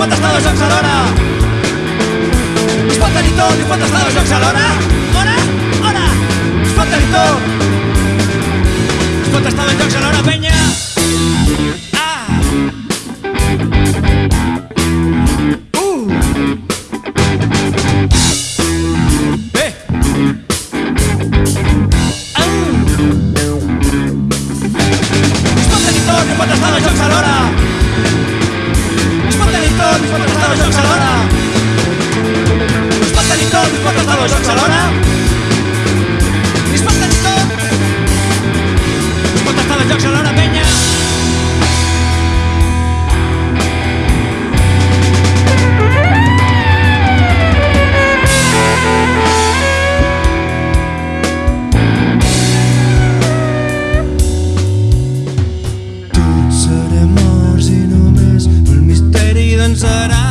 pot estar dos jocs alhora. Es pot tenir tot, i pot estar dos jocs alhora. usará.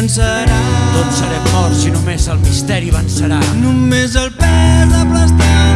cansarà. Tots serem morts i només el misteri vencerà. Només el pes de plàstic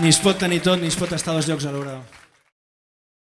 Ni es pot tenir tot, ni es pot estar a dos llocs alhora.